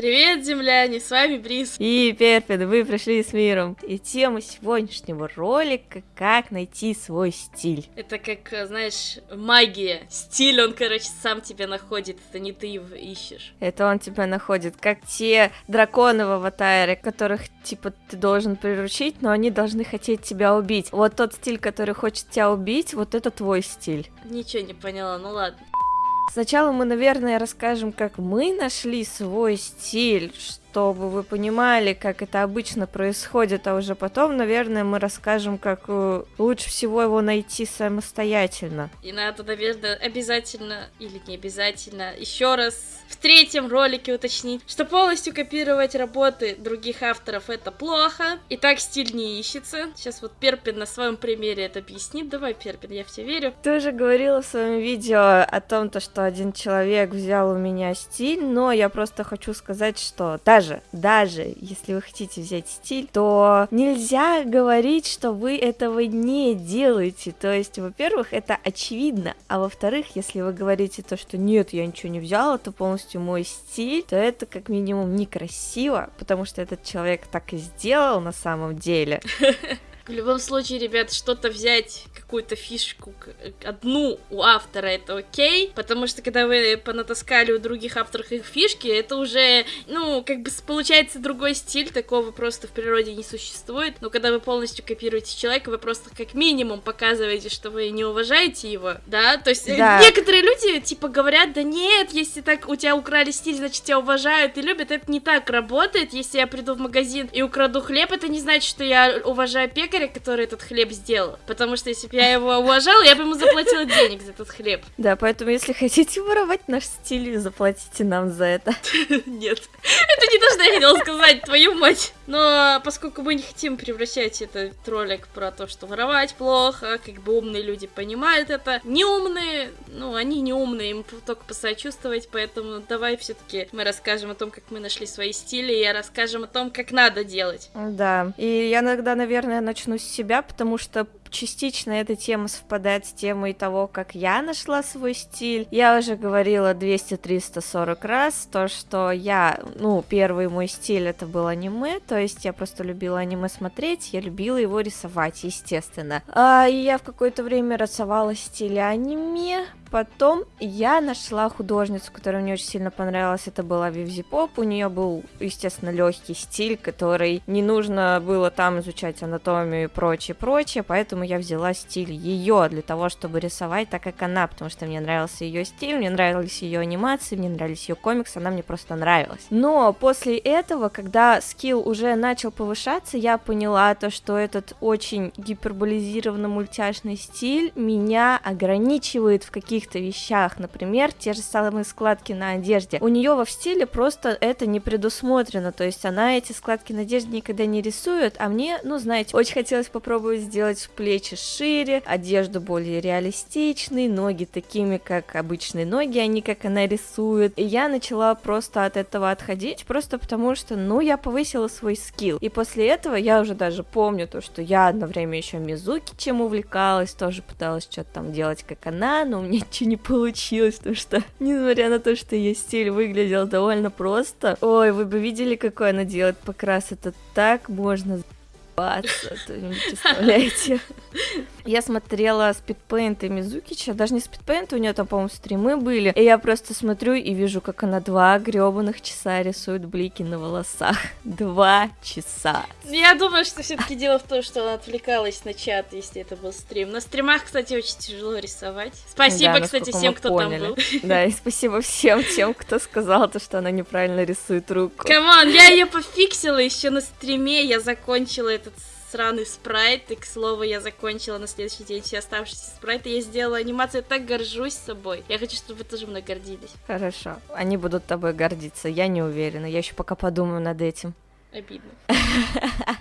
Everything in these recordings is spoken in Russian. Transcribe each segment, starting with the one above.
Привет, земляне, с вами Брис. И Перпин, вы пришли с миром. И тема сегодняшнего ролика — как найти свой стиль. Это как, э, знаешь, магия. Стиль, он, короче, сам тебя находит, это не ты его ищешь. Это он тебя находит, как те драконы в аватаре, которых, типа, ты должен приручить, но они должны хотеть тебя убить. Вот тот стиль, который хочет тебя убить, вот это твой стиль. Ничего не поняла, ну ладно. Сначала мы, наверное, расскажем, как мы нашли свой стиль, чтобы вы понимали, как это обычно происходит, а уже потом, наверное, мы расскажем, как э, лучше всего его найти самостоятельно. И надо, наверное, обязательно или не обязательно еще раз в третьем ролике уточнить, что полностью копировать работы других авторов это плохо, и так стиль не ищется. Сейчас вот Перпин на своем примере это объяснит. Давай, Перпин, я в тебя верю. Ты уже говорила в своем видео о том, то, что один человек взял у меня стиль, но я просто хочу сказать, что даже, даже если вы хотите взять стиль, то нельзя говорить, что вы этого не делаете. То есть, во-первых, это очевидно, а во-вторых, если вы говорите то, что нет, я ничего не взяла, то полностью полностью мой стиль, то это как минимум некрасиво, потому что этот человек так и сделал на самом деле. В любом случае, ребят, что-то взять, какую-то фишку, одну у автора, это окей, потому что когда вы понатаскали у других авторов их фишки, это уже, ну, как бы получается другой стиль, такого просто в природе не существует, но когда вы полностью копируете человека, вы просто как минимум показываете, что вы не уважаете его, да, то есть да. некоторые люди, типа, говорят, да нет, если так у тебя украли стиль, значит, тебя уважают и любят, это не так работает, если я приду в магазин и украду хлеб, это не значит, что я уважаю пекаря, пекаря, который этот хлеб сделал. Потому что если бы я его уважала, я бы ему заплатила денег за этот хлеб. Да, поэтому если хотите воровать наш стиль, заплатите нам за это. Нет. Это не то, что я хотела сказать, твою мать. Но поскольку мы не хотим превращать этот ролик про то, что воровать плохо, как бы умные люди понимают это, неумные, ну, они не умные, им только посочувствовать, поэтому давай все-таки мы расскажем о том, как мы нашли свои стили, и расскажем о том, как надо делать. Да, и я иногда, наверное, начну с себя, потому что частично эта тема совпадает с темой того, как я нашла свой стиль. Я уже говорила 200-340 раз, то, что я, ну, первый мой стиль это был аниме, то есть я просто любила аниме смотреть, я любила его рисовать, естественно. А, и я в какое-то время рисовала стиль аниме, Потом я нашла художницу, которая мне очень сильно понравилась. Это была Вивзи Поп. У нее был, естественно, легкий стиль, который не нужно было там изучать анатомию и прочее, прочее. Поэтому я взяла стиль ее для того, чтобы рисовать так, как она, потому что мне нравился ее стиль, мне нравились ее анимации, мне нравились ее комиксы, она мне просто нравилась. Но после этого, когда скилл уже начал повышаться, я поняла то, что этот очень гиперболизированно мультяшный стиль меня ограничивает в каких каких-то вещах, например, те же самые складки на одежде. У нее во в стиле просто это не предусмотрено, то есть она эти складки на одежде никогда не рисует, а мне, ну, знаете, очень хотелось попробовать сделать плечи шире, одежду более реалистичной, ноги такими, как обычные ноги, а не как она рисует. И я начала просто от этого отходить, просто потому что, ну, я повысила свой скилл. И после этого я уже даже помню то, что я одно время еще Мизуки чем увлекалась, тоже пыталась что-то там делать, как она, но у меня ничего не получилось, потому что, несмотря на то, что ее стиль выглядел довольно просто, ой, вы бы видели, какой она делает покрас, это так можно ебаться, то не представляете. Я смотрела спидпейнты Мизукича, даже не спидпейнты, у нее там, по-моему, стримы были, и я просто смотрю и вижу, как она два гребаных часа рисует блики на волосах. Два часа. Я думаю, что все-таки дело в том, что она отвлекалась на чат, если это был стрим. На стримах, кстати, очень тяжело рисовать. Спасибо, да, кстати, всем, кто поняли. там был. Да, и спасибо всем тем, кто сказал то, что она неправильно рисует руку. Come on, я ее пофиксила еще на стриме, я закончила этот сраный спрайт, и, к слову, я закончила на следующий день все оставшиеся спрайты, я сделала анимацию, я так горжусь собой. Я хочу, чтобы вы тоже мной гордились. Хорошо, они будут тобой гордиться, я не уверена, я еще пока подумаю над этим. Обидно.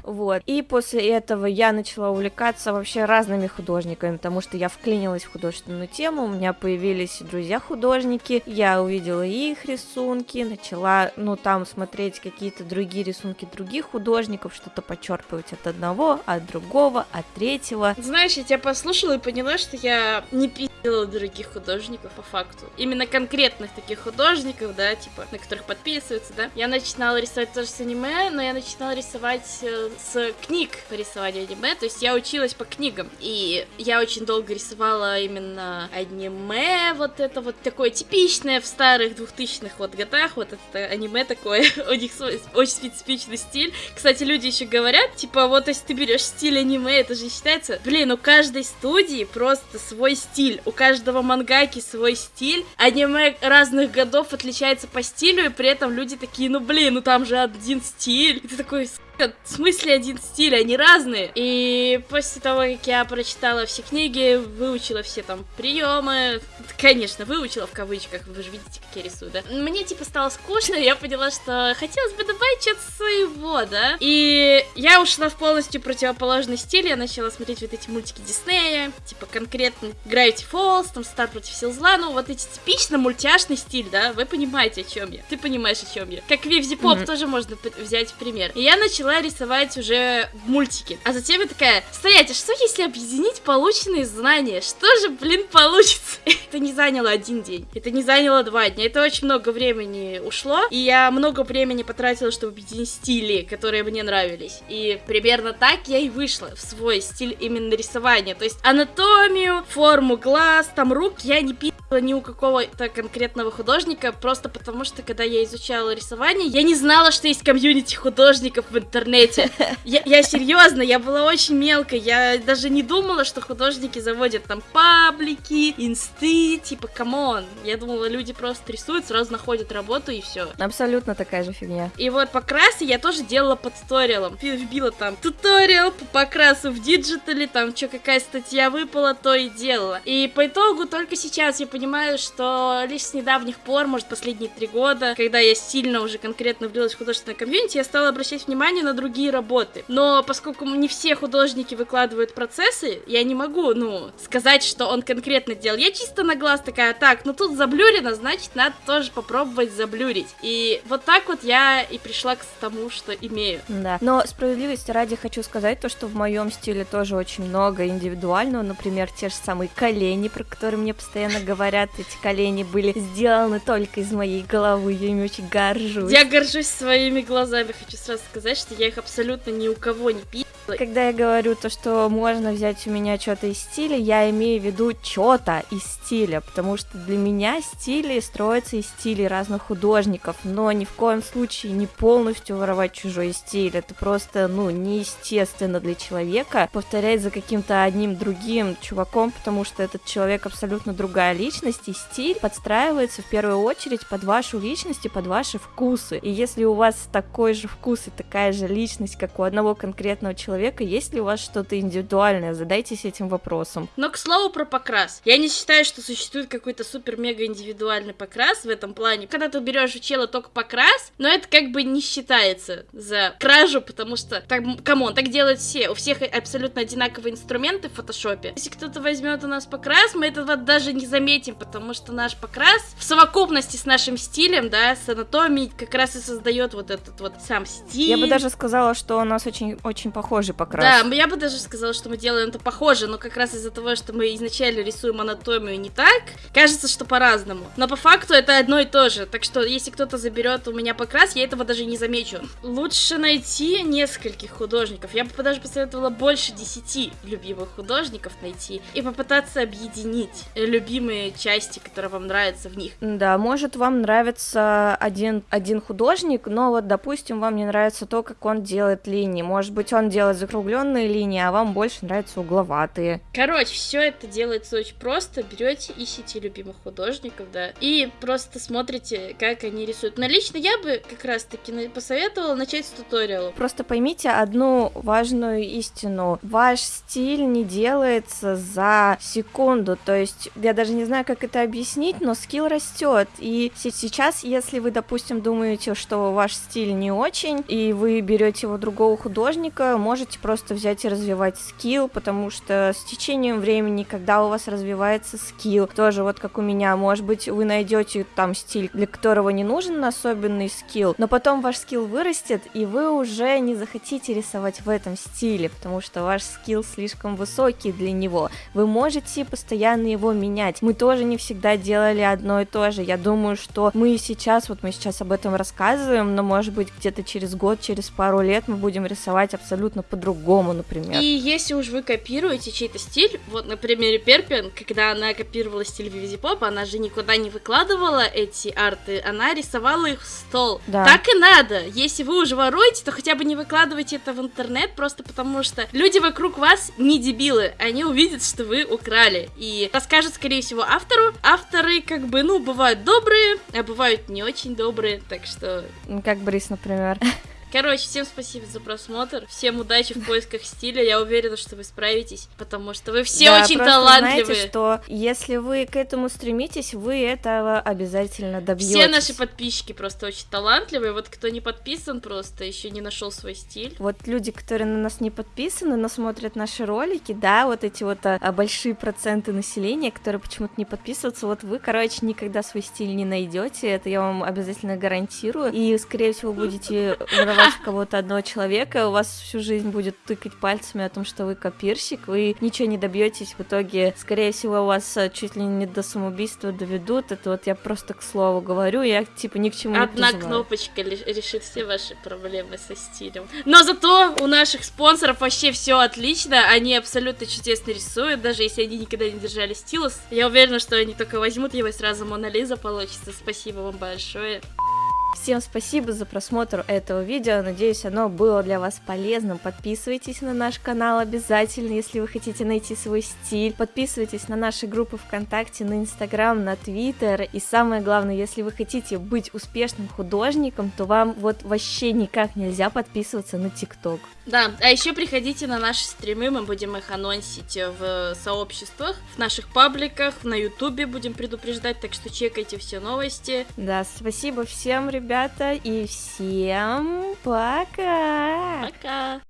Вот. И после этого я начала увлекаться вообще разными художниками, потому что я вклинилась в художественную тему, у меня появились друзья-художники, я увидела их рисунки, начала, ну, там смотреть какие-то другие рисунки других художников, что-то подчерпывать от одного, от другого, от третьего. Знаешь, я тебя послушала и поняла, что я не пи***ла других художников по факту. Именно конкретных таких художников, да, типа, на которых подписываются, да. Я начинала рисовать тоже с аниме, но я начинала рисовать э, с книг по рисованию аниме, то есть я училась по книгам, и я очень долго рисовала именно аниме, вот это вот такое типичное в старых двухтысячных вот годах, вот это аниме такое, у них очень специфичный стиль. Кстати, люди еще говорят, типа, вот если ты берешь стиль аниме, это же считается, блин, у каждой студии просто свой стиль, у каждого мангаки свой стиль, аниме разных годов отличается по стилю, и при этом люди такие, ну блин, ну там же один стиль, и ты такой, в смысле один стиль, они разные. И после того, как я прочитала все книги, выучила все там приемы, конечно, выучила в кавычках, вы же видите, как я рисую, да? Мне типа стало скучно, я поняла, что хотелось бы добавить что-то своего, да? И я ушла в полностью противоположный стиль, я начала смотреть вот эти мультики Диснея, типа конкретно Gravity Falls, там Стар против сил зла, ну вот эти типично мультяшный стиль, да? Вы понимаете, о чем я. Ты понимаешь, о чем я. Как Вивзи Поп mm-hmm. тоже можно взять в пример. И я начала начала рисовать уже мультики. А затем я такая, стоять, а что если объединить полученные знания? Что же, блин, получится? это не заняло один день, это не заняло два дня, это очень много времени ушло, и я много времени потратила, чтобы объединить стили, которые мне нравились. И примерно так я и вышла в свой стиль именно рисования. То есть анатомию, форму глаз, там рук я не пи*** ни у какого-то конкретного художника, просто потому что, когда я изучала рисование, я не знала, что есть комьюнити художников в интернете. Я, я серьезно, я была очень мелкой, я даже не думала, что художники заводят там паблики, инсты, типа, come on. Я думала, люди просто рисуют, сразу находят работу и все. Абсолютно такая же фигня. И вот покрасы я тоже делала по туториалам. Вбила там туториал по покрасу в диджитале, там что, какая статья выпала, то и делала. И по итогу только сейчас я понимаю, понимаю, что лишь с недавних пор, может, последние три года, когда я сильно уже конкретно влилась в художественное комьюнити, я стала обращать внимание на другие работы. Но поскольку не все художники выкладывают процессы, я не могу, ну, сказать, что он конкретно делал. Я чисто на глаз такая, так, ну тут заблюрено, значит, надо тоже попробовать заблюрить. И вот так вот я и пришла к тому, что имею. Да. Но справедливости ради хочу сказать то, что в моем стиле тоже очень много индивидуального, например, те же самые колени, про которые мне постоянно говорят, эти колени были сделаны только из моей головы, я ими очень горжусь. Я горжусь своими глазами, хочу сразу сказать, что я их абсолютно ни у кого не пи***. Когда я говорю то, что можно взять у меня что-то из стиля, я имею в виду что-то из стиля, потому что для меня стили строятся из стилей разных художников, но ни в коем случае не полностью воровать чужой стиль, это просто, ну, неестественно для человека повторять за каким-то одним другим чуваком, потому что этот человек абсолютно другая личность, и стиль подстраивается в первую очередь под вашу личность и под ваши вкусы, и если у вас такой же вкус и такая же личность, как у одного конкретного человека, человека, есть ли у вас что-то индивидуальное? Задайтесь этим вопросом. Но, к слову, про покрас. Я не считаю, что существует какой-то супер-мега индивидуальный покрас в этом плане. Когда ты берешь у чела только покрас, но это как бы не считается за кражу, потому что, так, come on, так делают все. У всех абсолютно одинаковые инструменты в фотошопе. Если кто-то возьмет у нас покрас, мы этого даже не заметим, потому что наш покрас в совокупности с нашим стилем, да, с анатомией, как раз и создает вот этот вот сам стиль. Я бы даже сказала, что у нас очень, очень похож похожий покрас. Да, я бы даже сказала, что мы делаем это похоже, но как раз из-за того, что мы изначально рисуем анатомию не так, кажется, что по-разному. Но по факту это одно и то же. Так что, если кто-то заберет у меня покрас, я этого даже не замечу. Лучше найти нескольких художников. Я бы даже посоветовала больше десяти любимых художников найти и попытаться объединить любимые части, которые вам нравятся в них. Да, может вам нравится один, один художник, но вот, допустим, вам не нравится то, как он делает линии. Может быть, он делает закругленные линии, а вам больше нравятся угловатые. Короче, все это делается очень просто. Берете, ищите любимых художников, да, и просто смотрите, как они рисуют. Но лично я бы как раз-таки посоветовала начать с туториала. Просто поймите одну важную истину. Ваш стиль не делается за секунду. То есть, я даже не знаю, как это объяснить, но скилл растет. И сейчас, если вы, допустим, думаете, что ваш стиль не очень, и вы берете его другого художника, можете просто взять и развивать скилл, потому что с течением времени, когда у вас развивается скилл, тоже вот как у меня, может быть, вы найдете там стиль, для которого не нужен особенный скилл, но потом ваш скилл вырастет, и вы уже не захотите рисовать в этом стиле, потому что ваш скилл слишком высокий для него. Вы можете постоянно его менять. Мы тоже не всегда делали одно и то же. Я думаю, что мы сейчас, вот мы сейчас об этом рассказываем, но может быть где-то через год, через пару лет мы будем рисовать абсолютно по-другому, например. И если уж вы копируете чей-то стиль, вот на примере Перпин, когда она копировала стиль Вивизи Поп, она же никуда не выкладывала эти арты, она рисовала их в стол. Да. Так и надо. Если вы уже воруете, то хотя бы не выкладывайте это в интернет, просто потому что люди вокруг вас не дебилы, они увидят, что вы украли, и расскажут, скорее всего, автору. Авторы, как бы, ну, бывают добрые, а бывают не очень добрые, так что... Как Брис, например. Короче, всем спасибо за просмотр. Всем удачи в поисках стиля. Я уверена, что вы справитесь, потому что вы все да, очень талантливые. Знаете, что если вы к этому стремитесь, вы этого обязательно добьетесь. Все наши подписчики просто очень талантливые. Вот кто не подписан, просто еще не нашел свой стиль. Вот люди, которые на нас не подписаны, но смотрят наши ролики, да, вот эти вот а, большие проценты населения, которые почему-то не подписываются, вот вы, короче, никогда свой стиль не найдете. Это я вам обязательно гарантирую. И, скорее всего, будете воровать кого-то одного человека, у вас всю жизнь будет тыкать пальцами о том, что вы копирщик, вы ничего не добьетесь в итоге, скорее всего, вас э, чуть ли не до самоубийства доведут. Это вот я просто к слову говорю, я типа ни к чему Одна не Одна кнопочка решит все ваши проблемы со стилем. Но зато у наших спонсоров вообще все отлично, они абсолютно чудесно рисуют, даже если они никогда не держали стилус. Я уверена, что они только возьмут его и сразу Мона Лиза получится. Спасибо вам большое. Всем спасибо за просмотр этого видео, надеюсь оно было для вас полезным. Подписывайтесь на наш канал обязательно, если вы хотите найти свой стиль. Подписывайтесь на наши группы ВКонтакте, на Инстаграм, на Твиттер. И самое главное, если вы хотите быть успешным художником, то вам вот вообще никак нельзя подписываться на ТикТок. Да, а еще приходите на наши стримы, мы будем их анонсить в сообществах, в наших пабликах, на Ютубе будем предупреждать, так что чекайте все новости. Да, спасибо всем, ребята, и всем пока! Пока!